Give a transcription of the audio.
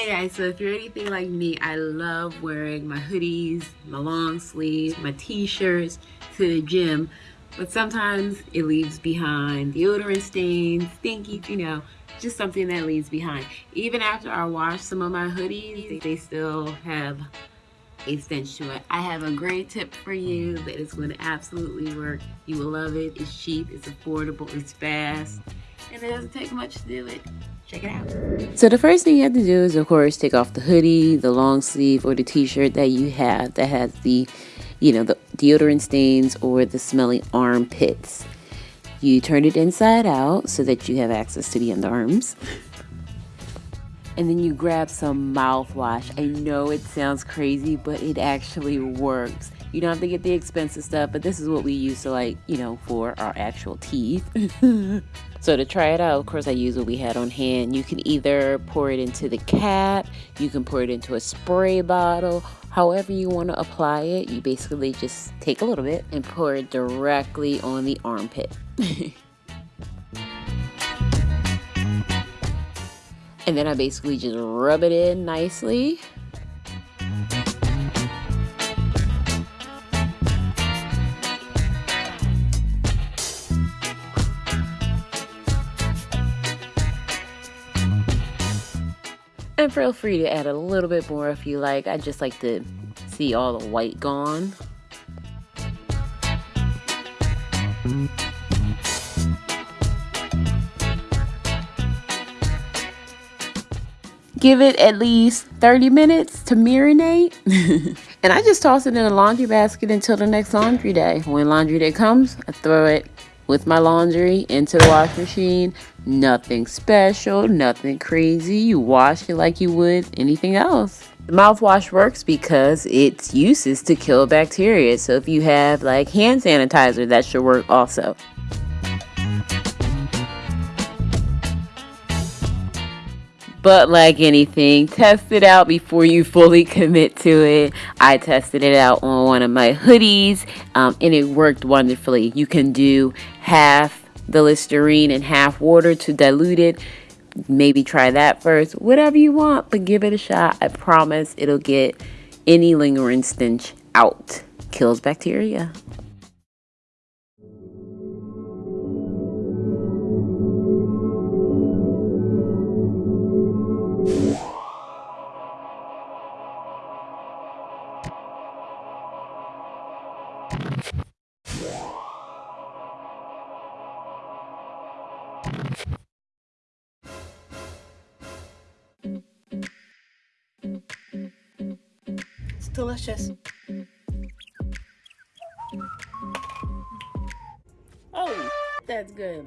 Hey guys, so if you're anything like me, I love wearing my hoodies, my long sleeves, my t-shirts to the gym, but sometimes it leaves behind deodorant stains, stinky, you know, just something that leaves behind. Even after I wash some of my hoodies, they still have a stench to it. I have a great tip for you that is going to absolutely work. You will love it. It's cheap, it's affordable, it's fast, and it doesn't take much to do it. Check it out. So the first thing you have to do is of course take off the hoodie, the long sleeve, or the t-shirt that you have that has the, you know, the deodorant stains or the smelly armpits. You turn it inside out so that you have access to the underarms and then you grab some mouthwash. I know it sounds crazy, but it actually works. You don't have to get the expensive stuff, but this is what we use to like, you know, for our actual teeth. so to try it out, of course I use what we had on hand. You can either pour it into the cap, you can pour it into a spray bottle, however you want to apply it. You basically just take a little bit and pour it directly on the armpit. And then I basically just rub it in nicely. And feel free to add a little bit more if you like. I just like to see all the white gone. give it at least 30 minutes to marinate. and I just toss it in a laundry basket until the next laundry day. When laundry day comes, I throw it with my laundry into the wash machine. Nothing special, nothing crazy. You wash it like you would anything else. The mouthwash works because its uses to kill bacteria. So if you have like hand sanitizer, that should work also. But like anything, test it out before you fully commit to it. I tested it out on one of my hoodies um, and it worked wonderfully. You can do half the Listerine and half water to dilute it. Maybe try that first. Whatever you want, but give it a shot. I promise it'll get any lingering stench out. Kills bacteria. It's delicious. Oh, that's good.